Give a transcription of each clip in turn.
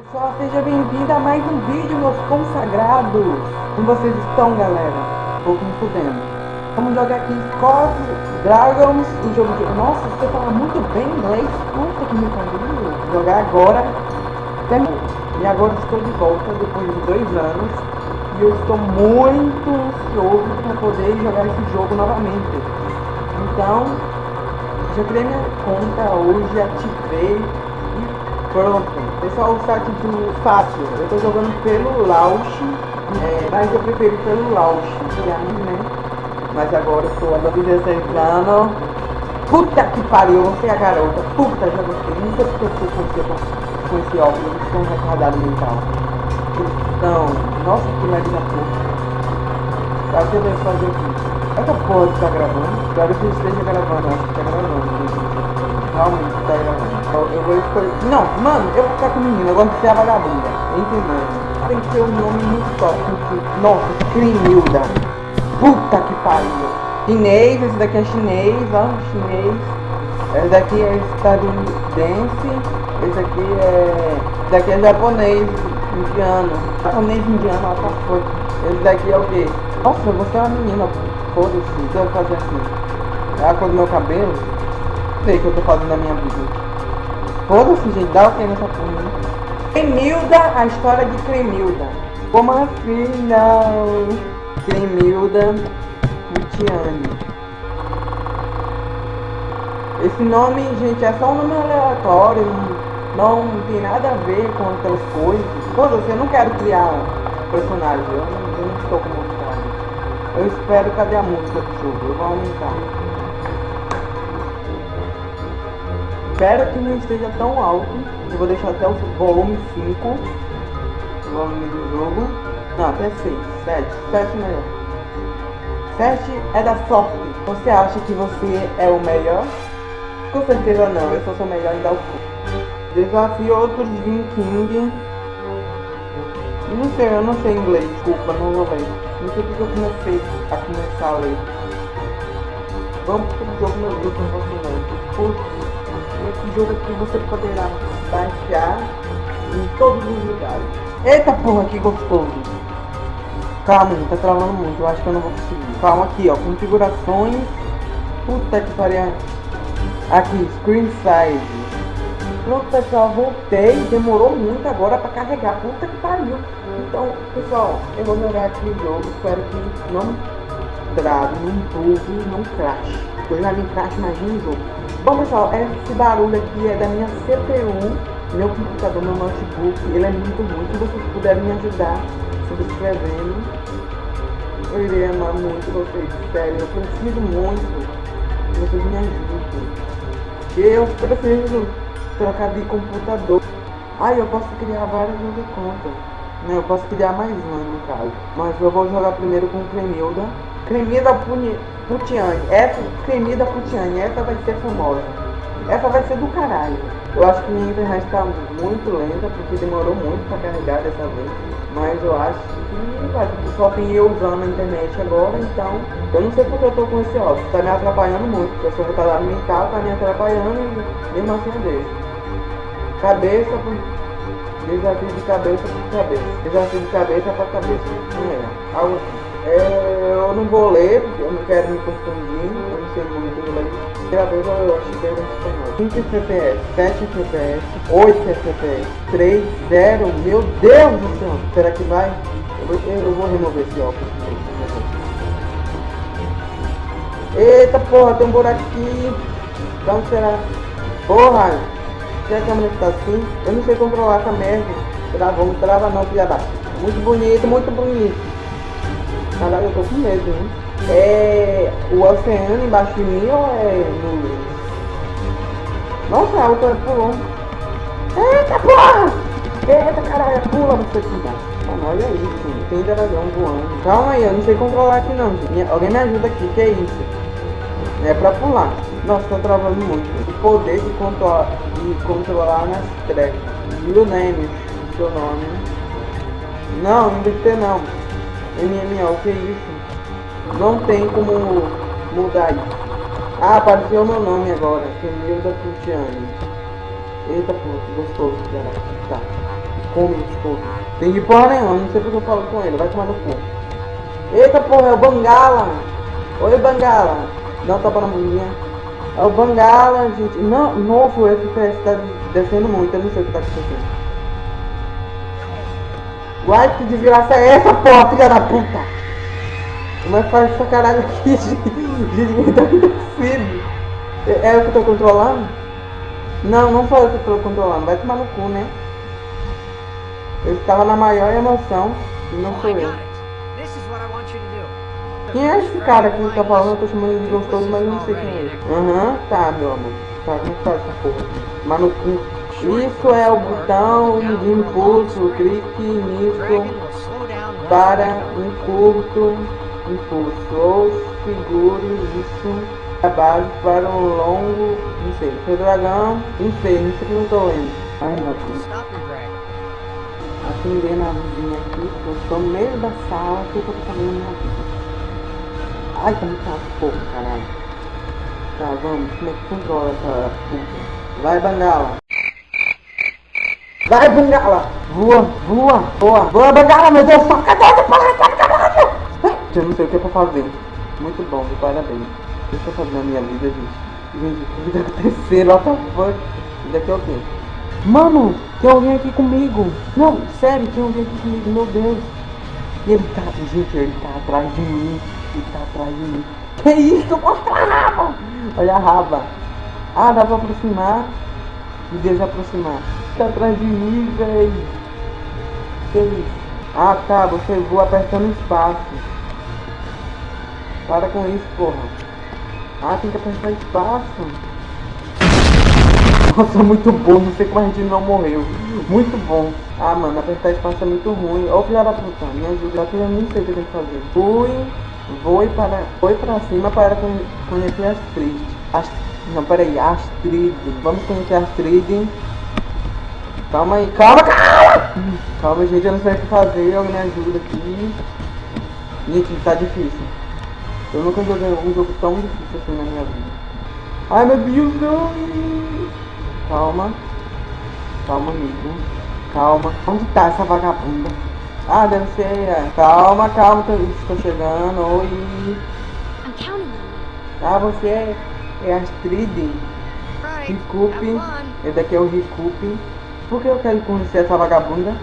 Pessoal, seja bem-vindo a mais um vídeo, meus consagrados. Como vocês estão, galera? Vou me fudendo. Vamos jogar aqui Scott Dragons, o jogo de... Nossa, você fala muito bem inglês. Puta que me pariu. Jogar agora. E agora estou de volta, depois de dois anos. E eu estou muito ansioso para poder jogar esse jogo novamente. Então, já criei minha conta hoje, ativei e pronto. Pessoal, o site do fácil, eu tô jogando pelo Lausch, é, mas eu prefiro pelo Lausch, que é né? Mas agora eu sou a 16 anos. Puta que pariu, você é a garota. Puta, já gostei. Sei porque eu fui com com esse óculos, eles estão retardados mental. Então, nossa, que merda da porra. Tá, deixa eu fazer aqui. Essa porra que tá gravando, espero que esteja gravando, acho que tá gravando. Eu vou escolher. Não, mano, eu vou ficar com o menino, eu gosto de ser a vagabunda. Entendeu? Tem que ter um nome muito top. Nossa, Crimilda. Puta que pariu. Chinês, esse daqui é chinês, ó, chinês. Esse daqui é estadunidense. Esse aqui é. Esse daqui é japonês, indiano. Japonês indiano, ó, tá foi. Esse daqui é o quê? Nossa, você é uma menina, foda-se, então eu fazer assim. É a cor do meu cabelo. Sei que eu tô fazendo na minha vida. Foda-se, gente, dá o que nessa porra, né? Cremilda, a história de Cremilda. Como assim, não? Cremilda Mutiane. Esse nome, gente, é só um nome aleatório, não, não tem nada a ver com outras coisas. Foda-se, eu não quero criar personagem, eu não, eu não estou com vontade. Eu espero, cadê a música do jogo? Eu vou aumentar. Espero que não esteja tão alto. Eu vou deixar até o volume 5. O volume do jogo. Não, até 6, 7, 7 melhor. 7 é da sorte. Você acha que você é o melhor? Com certeza não, eu só sou melhor em dar o cu. Desafio outros King. Não sei, eu não sei inglês, desculpa, não vou ler. Não sei porque eu comecei a começar a ler. Vamos pro jogo, meu Deus, não não. Putz. Esse jogo aqui você poderá baixar em todos os lugares. Eita porra, que gostoso. Calma, tá travando muito, eu acho que eu não vou conseguir. Calma aqui, ó, configurações. Puta que pariu. Aqui, screen size. Pronto, pessoal, voltei. Demorou muito agora pra carregar. Puta que pariu. Então, pessoal, eu vou jogar aqui o jogo. Espero que não trave, não bug, não crash. Eu já vi crash, imagina o jogo. Bom pessoal, esse barulho aqui é da minha CPU, meu computador, meu notebook, ele é muito ruim. Se vocês puderem me ajudar subscrevendo, eu irei amar muito vocês, sério, eu preciso muito que vocês me ajudem. Eu preciso trocar de computador. Ah, eu posso criar várias outras contas. Não, eu posso criar mais uma no caso. Mas eu vou jogar primeiro com Cremilda. Cremilda Puni Putiane. Essa, Cremilda Putiane, essa vai ser famosa. Essa vai ser do caralho. Eu acho que minha internet está muito lenta, porque demorou muito para carregar dessa vez. Mas eu acho que vai, só tem eu usando a internet agora, então eu não sei porque eu tô com esse óculos. Tá me atrapalhando muito, porque eu sou retardado mental, tá me atrapalhando e mesmo assim eu deixo. Cabeça por... Desafio de cabeça por cabeça. Desafio de cabeça para cabeça. É, algo assim. É, eu não vou ler, eu não quero me confundir, eu não sei muito inglês. Gravei, eu acho que em espanhol. 5 FPS, 7 FPS, 8 FPS, 3, 0, meu Deus do céu! Será que vai? Eu vou, eu vou remover esse óculos. Eita porra, tem um buraco aqui. Então será? Porra! Se a câmera está assim, eu não sei controlar essa merda. Travou, trava não, filha da. Muito bonito, muito bonito. Caralho, eu tô com medo, hein? É o oceano embaixo de mim ou é no. Nossa, a outra pulou. Eita porra! Eita caralho, pula você tá? Mano, olha isso, tem dragão voando. Calma aí, eu não sei controlar aqui não. Alguém me ajuda aqui, que é isso? É pra pular. Nossa, tô travando muito. O poder de controlar, de controlar nas trevas. Luneme, seu nome. Não, não deve ter não. MMO, que isso? Não tem como mudar isso. Ah, apareceu meu nome agora, Camilo da Cristiane. Eita, que gostoso, galera. Tá. Tem de porra nenhuma, não sei porque eu falo com ele, vai tomar no cu. Eita porra, é o Bangala! Oi Bangala! Não tapa na. É o Bangala, gente. Não, novo, o FPS tá descendo muito, eu não sei o que tá acontecendo. Uai, que desgraça é essa, porra, filha da puta? Como é que faz essa caralho aqui, gente? Gente, o que tá? É, é eu que tô controlando? Não, não sou eu que tô controlando, vai tomar no cu, né? Eu estava na maior emoção e não sou eu. Quem é esse cara que tá falando? Eu tô chamando de gostoso, mas eu não sei quem é ele. Aham, uhum, tá, meu amor. Tá, como faz essa porra? Mas no cu. Isso é o botão de impulso, clique nisso para um curto impulso ou segure isso a base para um longo, sei, seu dragão, não sei, não sei não tô lendo. Ai meu Deus. Acendendo a luzinha aqui, eu estou no meio da sala, que eu tô fazendo minha vida? Ai, tá muito porra, caralho. Tá, vamos, como é que controla essa puta? Vai, Bangala. Vai, Bangala! Voa, voa, voa, voa, Bangala, meu Deus, cadê essa porra, caralho? Eu não sei o que é pra fazer. Muito bom, parabéns. O que eu tô fazendo na minha vida, gente? Gente, o que tá acontecendo? What the fuck? Isso daqui é o quê? Mano, tem alguém aqui comigo. Não, sério, tem alguém aqui comigo, meu Deus. E ele tá, gente, ele tá atrás de mim. Ele tá atrás de mim. Que isso? Mostra a raba! Olha a raba. Ah, dá pra aproximar. Me deixa aproximar. Atrás de mim, velho. Que isso? Ah, tá, você voa apertando espaço. Para com isso, porra. Ah, tem que apertar espaço. Nossa, muito bom. Não sei como a gente não morreu. Muito bom. Ah, mano, apertar espaço é muito ruim. Ô, filha da puta, me ajuda. Eu nem sei o que eu tenho que fazer. Fui, vou para, foi pra cima para conhecer as tristes. As, não, peraí, Astrid. Vamos conhecer as Astrid. Calma aí, calma, calma! Calma, gente, eu não sei o que fazer. Alguém me ajuda aqui. Gente, tá difícil. Eu nunca joguei um jogo tão difícil assim na minha vida. Ai meu Deus, não! Calma. Calma, amigo. Calma. Onde tá essa vagabunda? Ah, deve ser. É. Calma, calma, estou chegando. Oi. Ah, você é, Astrid. Recupe. Esse daqui é o Recupe. Por que eu quero conhecer essa vagabunda?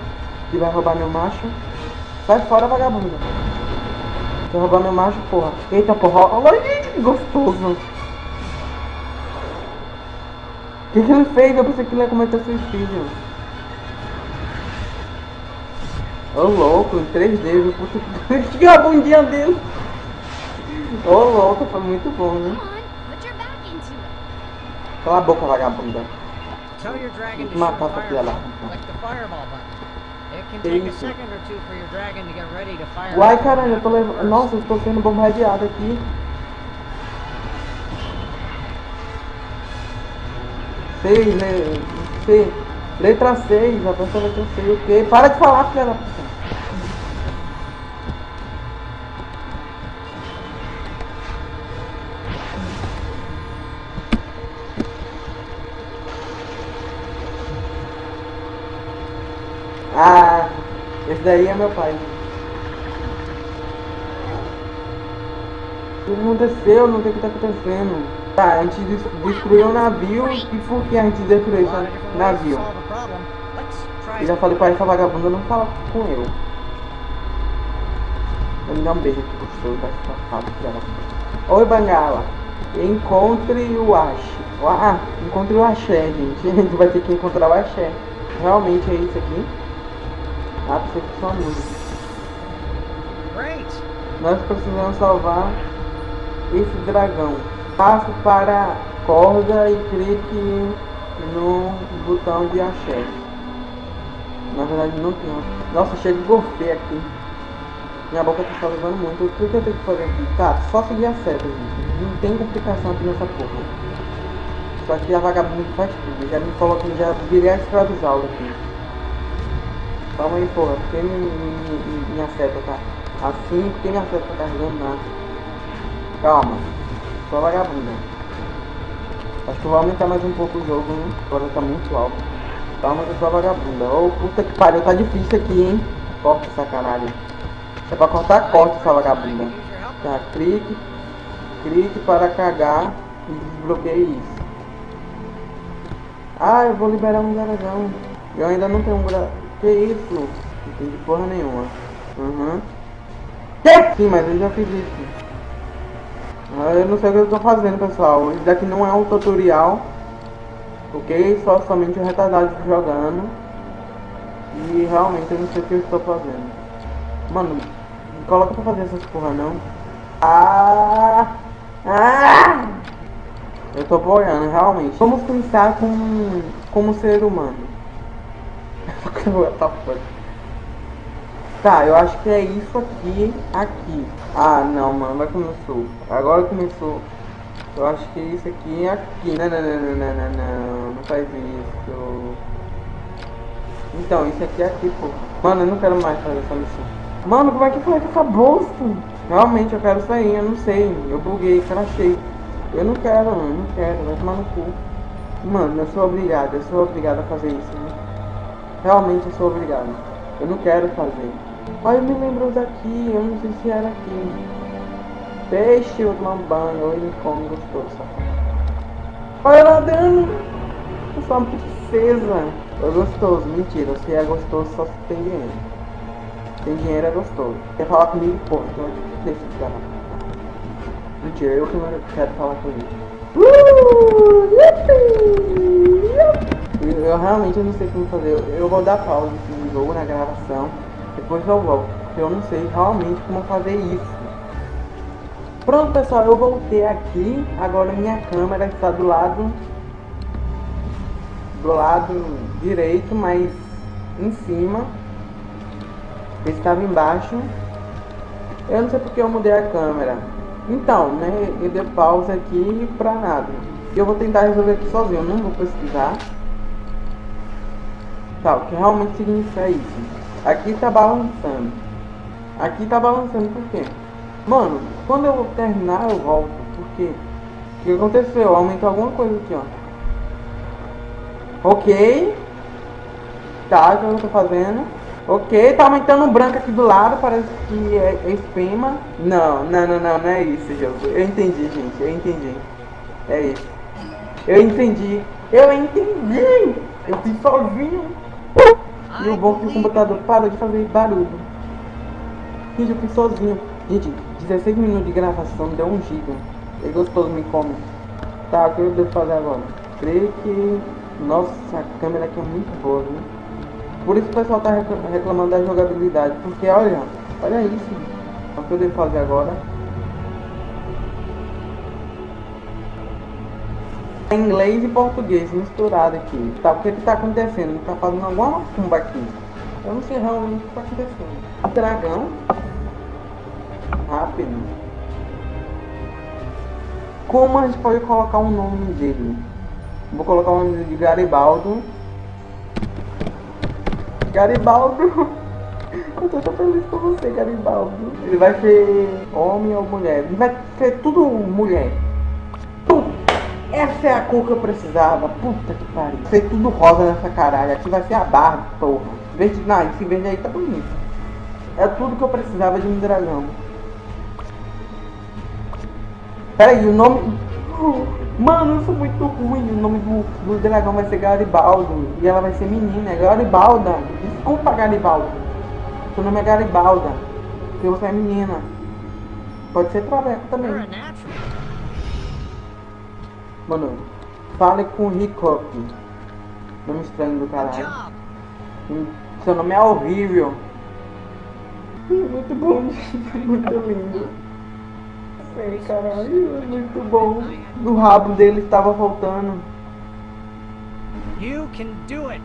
Que vai roubar meu macho? Sai fora, vagabunda. Quer roubar meu macho, porra. Eita, porra. Olha, gente, que gostoso. O que, que ele fez? Eu pensei que ele ia cometer suicídio. Ô, louco, em 3D, puta que a bundinha dele. Ô, louco, foi muito bom, né? Cala a boca, vagabunda. Matar essa filha lá. Uai, caralho, eu tô levando... Nossa, eu estou sendo bombardeado aqui. Seis, le... C. Letra 6, a pessoa vai ter 6, ok? Para de falar, filha da daí é meu pai. O que aconteceu? Não sei o que tá acontecendo. Tá, a gente destruiu o navio e por que a gente destruiu esse navio? Eu já falei pra essa vagabunda não falar com eu. Vou me dar um beijo aqui gostoso, Oi, Bangala. Encontre o Ash. Ah, encontre o Axé, gente. A gente vai ter que encontrar o Axé. Realmente é isso aqui. Ah, só música. Nós precisamos salvar esse dragão. Passe para a corda e clique no botão de axé. Na verdade não tem. Nossa, cheio de golfe aqui. Minha boca tá salivando muito. O que eu tenho que fazer aqui? Tá, só seguir a seta, gente. Não tem complicação aqui nessa porra. Só que a vagabunda faz tudo. Já me coloca, já virei a escravizá-lo aqui. Calma aí, porra. Por que minha seta tá assim? Por que minha seta tá carregando nada? Calma. Só vagabunda. Acho que vou aumentar mais um pouco o jogo? Agora tá muito alto. Calma que eu sou vagabunda. Ô, puta que pariu, tá difícil aqui, hein? Corta sacanagem. É pra cortar, corta essa vagabunda. Tá, clique. Clique para cagar e desbloqueie isso. Ah, eu vou liberar um dragão. Eu ainda não tenho um gra... Que isso? Não entendi porra nenhuma. Uhum. Sim, mas eu já fiz isso. Ah, eu não sei o que eu tô fazendo, pessoal. Isso daqui não é um tutorial. Ok? Só somente o retardado jogando. E realmente eu não sei o que eu estou fazendo. Mano, me coloca pra fazer essas porra não. Ah! Ah! Eu tô boiando, realmente. Vamos pensar com, como ser humano. tá, eu acho que é isso aqui, aqui. Ah, não, mano, vai começou. Agora começou. Eu acho que é isso aqui é aqui. Não, não, não, não, não, não, não, não faz isso. Então, isso aqui é aqui, pô. Mano, eu não quero mais fazer essa missão. Mano, como é que foi essa bolsa? Realmente, eu quero sair, eu não sei. Eu buguei, crachei. Eu não quero, mano, não quero, vai tomar no cu. Mano, eu sou obrigado, eu sou obrigado a fazer isso, né? Realmente eu sou obrigado. Eu não quero fazer. Olha, me lembro daqui, eu não sei se era aqui. Peixe, ou ele come gostoso, Olha lá dando! Eu sou uma princesa. É gostoso, mentira, se é gostoso só se tem dinheiro. Tem dinheiro é gostoso. Quer falar comigo? Porra, então deixa de gravar. Mentira, eu que quero falar com ele. Uh, eu, eu realmente não sei como fazer. Eu, eu vou dar pausa no jogo, na gravação. Depois eu volto. Porque eu não sei realmente como fazer isso. Pronto pessoal, eu voltei aqui. Agora minha câmera está do lado. Do lado direito, mas em cima. estava embaixo. Eu não sei porque eu mudei a câmera. Então, né, eu dei pausa aqui pra nada. Eu vou tentar resolver aqui sozinho, eu não vou pesquisar. O que realmente significa isso? Aqui tá balançando. Aqui tá balançando por quê? Mano, quando eu terminar eu volto. Por quê? O que aconteceu? Aumentou alguma coisa aqui, ó. Ok. Tá, o que eu tô fazendo? Ok, tá aumentando um branco aqui do lado, parece que é, é espema. Não, não, não, não, não é isso, jogo. Eu entendi, gente, eu entendi. É isso. Eu entendi. Eu entendi! Eu fiz sozinho. E o bom é que o computador parou de fazer barulho. Gente, eu fiz sozinho. Gente, 16 minutos de gravação deu um giga. É gostoso, me come. Tá, o que eu devo fazer agora? Creio que... Nossa, a câmera aqui é muito boa, né? Por isso o pessoal tá reclamando da jogabilidade. Porque olha, olha isso. O que eu devo fazer agora? Inglês e português misturado aqui. Tá, o que que tá acontecendo? Tá fazendo alguma macumba aqui. Eu não sei realmente o que tá acontecendo. Dragão. Rápido. Como a gente pode colocar o nome dele? Vou colocar o nome de Garibaldo. Garibaldo. Eu tô tão feliz com você, Garibaldo. Ele vai ser homem ou mulher? Ele vai ser tudo mulher. Essa é a cor que eu precisava. Puta que pariu. Vai ser tudo rosa nessa caralho. Aqui vai ser a barra, porra. Verde, não, esse verde aí tá bonito. É tudo que eu precisava de um dragão. Peraí, o nome... Mano, eu sou muito ruim. O nome do, do dragão vai ser Garibaldo. E ela vai ser menina. É Garibalda. Desculpa, Garibaldo. Seu nome é Garibalda. Porque você é menina. Pode ser Traveco também. Mano, fale com o Hiccup. Nome estranho do caralho. Seu nome é horrível. Muito bom, muito lindo sei, caralho, é muito bom. O rabo dele estava faltando. You can do it.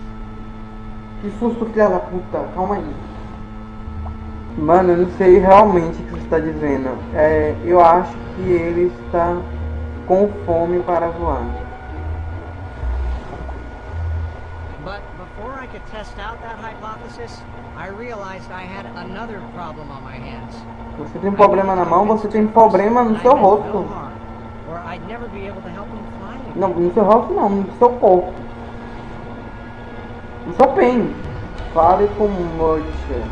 Que susto, filha da puta. Calma aí. Mano, eu não sei realmente o que você está dizendo. É, eu acho que ele está com fome para voar. But before I could test out that hypothesis, I realized I had another problem on my hands. Você tem um problema na mão, você tem problema no seu rosto. Não, no seu rosto não, no seu corpo. Eu sou Pen. Fale com Mocha.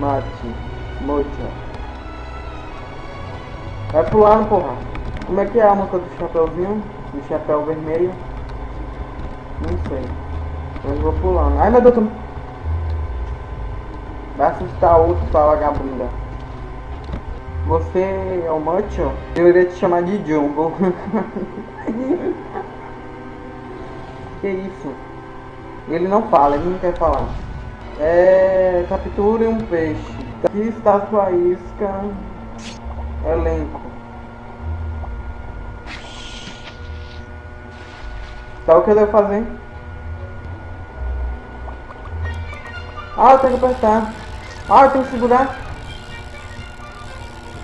Mate. Mocha. Vai pular, porra. Como é que é a música do chapeuzinho? Do chapéu vermelho? Não sei. Mas vou pulando. Ai meu Deus, tô... Vai assustar outro sua vagabunda. Você é o Macho? Eu iria te chamar de Jumbo. que isso? Ele não fala, ele não quer falar. É. Capture um peixe. Aqui está sua isca. Elenco. Tá o que eu devo fazer? Ah, eu tenho que apertar. Ah, eu tenho que segurar.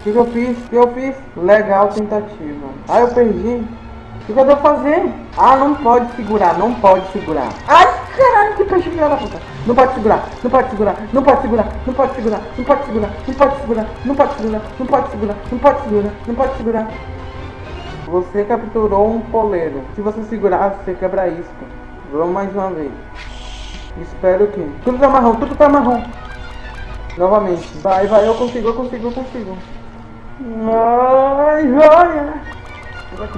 O que, que eu fiz? O que eu fiz? Legal tentativa. Ah, eu perdi. O que, que eu devo fazer? Ah, não pode segurar, não pode segurar. Ai, caralho, que peixe filha da puta. Não pode segurar, não pode segurar, não pode segurar, não pode segurar, não pode segurar, não pode segurar, não pode segurar, não pode segurar, não pode segurar, não pode segurar. Você capturou um poleiro. Se você segurar, você quebra isso. Vamos mais uma vez. Espero que. Tudo tá marrom, tudo tá marrom. Novamente. Vai, vai, eu consigo, eu consigo, eu consigo. Ai, ai.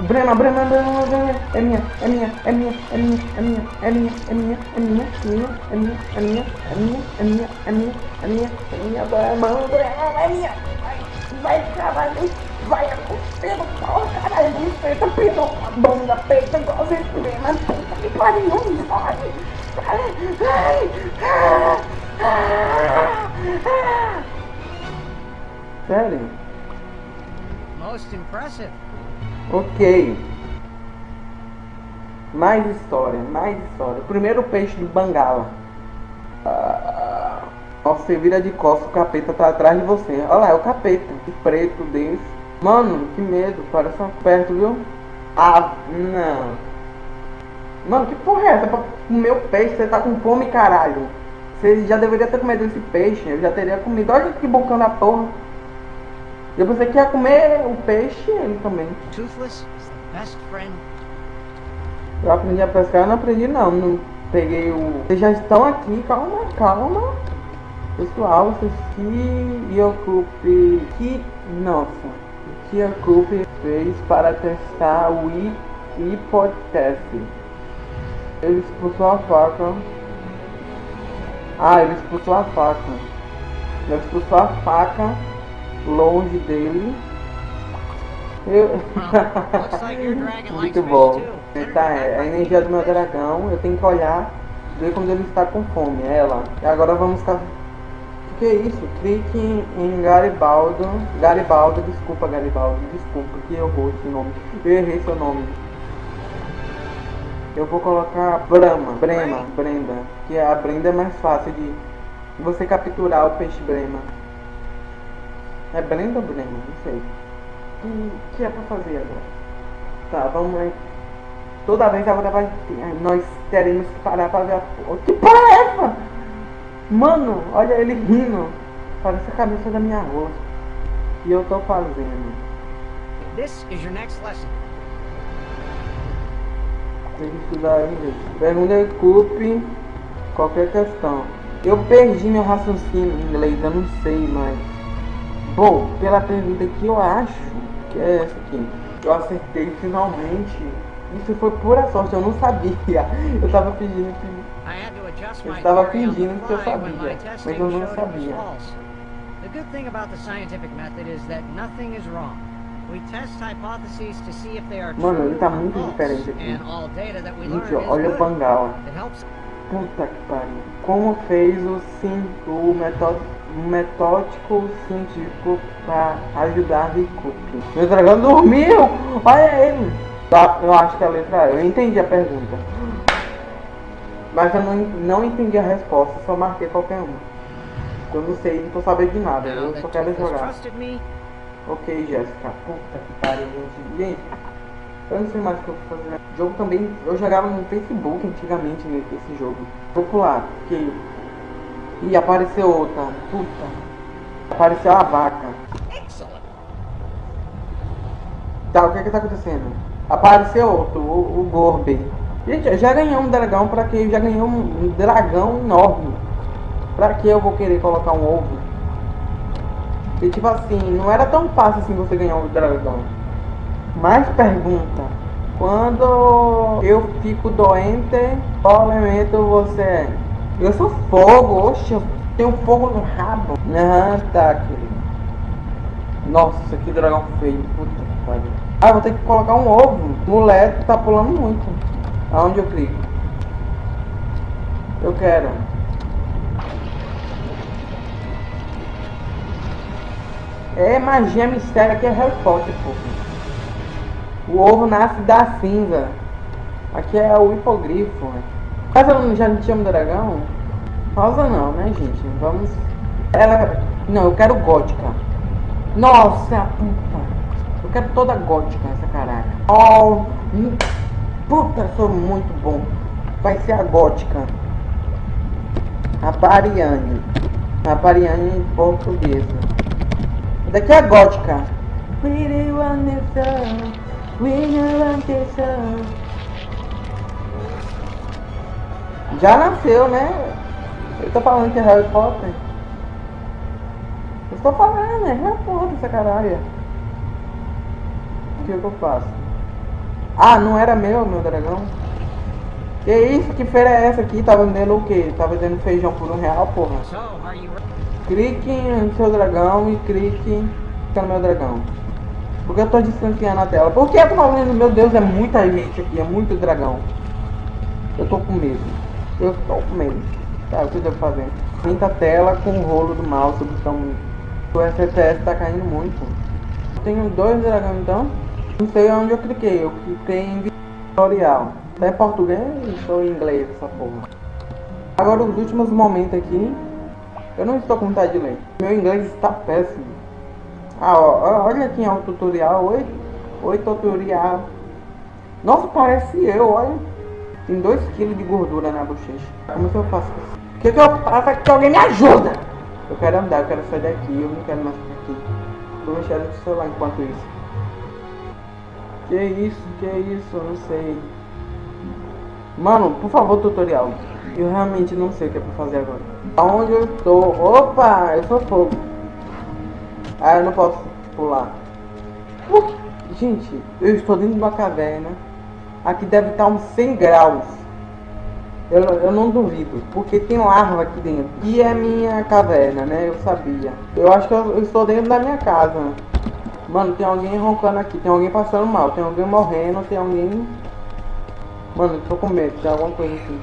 Brema, Brema, Brema, Brema. É minha, é minha, é minha, é minha, é minha, é minha, é minha, é minha, é minha, é minha, é minha, é minha, é minha, é minha, é minha, é minha, Brema, Brema, é minha. Vai, caralho, vai, pelo pau, caralho, peita, pino, a bunda, peita, igual você, Brema, puta que pariu, vai. Sério? Most impressive. Ok. Mais história, mais história. Primeiro peixe do Bangala. Ah, você vira de costas, o capeta tá atrás de você. Olha lá, é o capeta. Que preto desse. Mano, que medo. Parece uma perto, viu? Ah, não. Mano, que porra é essa? Pra comer o peixe, você tá com fome, caralho. Você já deveria ter comido esse peixe, eu já teria comido. Olha que bocão da porra. Eu pensei que ia comer o peixe ele também. Toothless is the best friend. Eu aprendi a pescar, eu não aprendi não. não peguei o. Vocês já estão aqui, calma, calma. Pessoal, vocês que ocupe. Que. Nossa. Que ocupe fez para testar o hipótese. Ele expulsou a faca. Ah, ele expulsou a faca. Ele expulsou a faca longe dele. Eu... Muito bom. Tá, é a energia do meu dragão. Eu tenho que olhar, ver quando ele está com fome. É ela. E agora vamos ficar. Que é isso? Clique em Garibaldo. Garibaldo, desculpa Garibaldo, desculpa que eu vou esse nome. Eu errei seu nome. Eu vou colocar Brahma, Brema, Brenda. Que a Brenda é mais fácil de você capturar o peixe Brema. É Brenda ou Brema? Não sei. O que é pra fazer agora? Tá, vamos lá. Toda vez agora vai. Nós teremos que parar pra ver a. Que porra é essa? Mano, olha ele rindo. Parece a cabeça da minha roça. E eu tô fazendo. This is your next lesson. Tem que estudar inglês. Pergunta qualquer questão. Eu perdi meu raciocínio em inglês, eu não sei mais. Bom, pela pergunta que eu acho que é essa aqui. Eu acertei finalmente. Isso foi pura sorte, eu não sabia. Eu tava fingindo que. Eu estava fingindo que eu sabia, mas eu não sabia. The good thing about the scientific method is that nothing is wrong. Mano, ele tá muito diferente aqui. Gente, olha o Bangala. Puta que pariu. Como fez o, sim, o metódico, metódico científico pra ajudar Rikup? Meu dragão dormiu! Olha ele! Tá, eu acho que a letra Eu entendi a pergunta. Mas eu não, não entendi a resposta, só marquei qualquer uma. Eu não sei, não tô sabendo de nada, eu só quero jogar. Ok, Jéssica. Puta que pariu, gente. Gente, eu não sei mais o que eu vou fazer. O jogo também. Eu jogava no Facebook antigamente nesse jogo. Vou pular, porque. Ih, apareceu outra. Puta. Apareceu a vaca. Tá, o que é que tá acontecendo? Apareceu outro, o, o Gorbe. Gente, já ganhei um dragão, pra que já ganhei um dragão enorme. Pra que eu vou querer colocar um ovo? E tipo assim, não era tão fácil assim você ganhar um dragão. Mais pergunta. Quando eu fico doente, qual elemento você é? Eu sou fogo, oxe, eu tenho fogo no rabo. Ah, tá, querido. Nossa, que dragão feio. Puta que pariu. Ah, vou ter que colocar um ovo. Moleque tá pulando muito. Aonde eu clico? Eu quero. É magia mistério aqui é Harry Potter, pô. O ovo nasce da cinza. Aqui é o hipogrifo. Mas eu já não um dragão? Rosa não, né, gente? Vamos. Ela. Não, eu quero gótica. Nossa, puta. Eu quero toda gótica essa caraca. Oh, puta, sou muito bom. Vai ser a gótica. A Pariane. A Pariane portuguesa. Daqui é a gótica. Já nasceu, né? Eu tô falando que é Harry Potter. Eu estou falando, é Harry Potter essa caralho. O que, que eu faço? Ah, não era meu, meu dragão? Que isso? Que feira é essa aqui? Tá vendendo o quê? Tá vendendo feijão por um real, porra. Clique no seu dragão e clique no meu dragão. Porque eu tô distanciando a tela. Por que eu tô falando? Meu Deus, é muita gente aqui, é muito dragão. Eu tô com medo. Eu tô com medo. Tá, o que eu devo fazer? Pinta a tela com o rolo do mouse, o botão. O FPS tá caindo muito. Tenho dois dragões então. Não sei onde eu cliquei. Eu cliquei em tutorial. Em português ou inglês essa porra? Agora os últimos momentos aqui. Eu não estou com vontade de ler. Meu inglês está péssimo. Ah, ó, olha aqui é o tutorial. Oi, oi tutorial. Nossa, parece eu, olha. Tem 2kg de gordura na bochecha. Como é que eu faço isso? O que, que eu faço que alguém me ajuda? Eu quero andar, eu quero sair daqui, eu não quero mais ficar aqui. Vou mexer no celular enquanto isso. Que isso, que isso, eu não sei. Mano, por favor, tutorial. Eu realmente não sei o que é pra fazer agora. Aonde eu estou? Opa, eu sou fogo. Ah, eu não posso pular. Uh, gente, eu estou dentro de uma caverna. Aqui deve estar uns 100 graus. Eu, eu não duvido, porque tem larva aqui dentro. E é minha caverna, né? Eu sabia. Eu acho que eu, eu estou dentro da minha casa. Mano, tem alguém roncando aqui, tem alguém passando mal, tem alguém morrendo, tem alguém... Mano, tô com medo, tem alguma coisa aqui.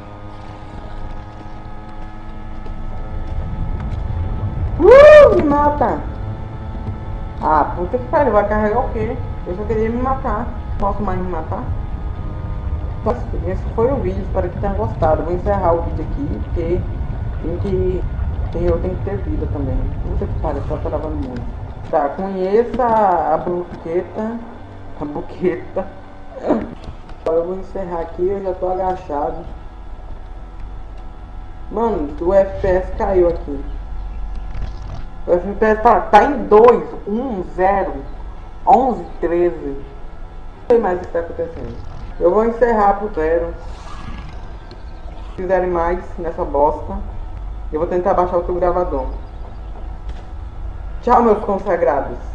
Uh, me mata! Ah, puta que pariu, vai carregar o quê? Eu só queria me matar. Posso mais me matar? esse foi o vídeo, espero que tenham gostado. Vou encerrar o vídeo aqui, porque tem que, eu tenho que ter vida também. Sei que pariu, só travando muito. Tá, conheça a buqueta. A buqueta. Agora eu vou encerrar aqui, eu já tô agachado. Mano, o FPS caiu aqui. O FPS tá, tá em 2, 1, 0, 11, 13. Não sei mais o que está acontecendo. Eu vou encerrar pro zero. Se quiserem mais nessa bosta, eu vou tentar baixar outro gravador. Tchau, meus consagrados.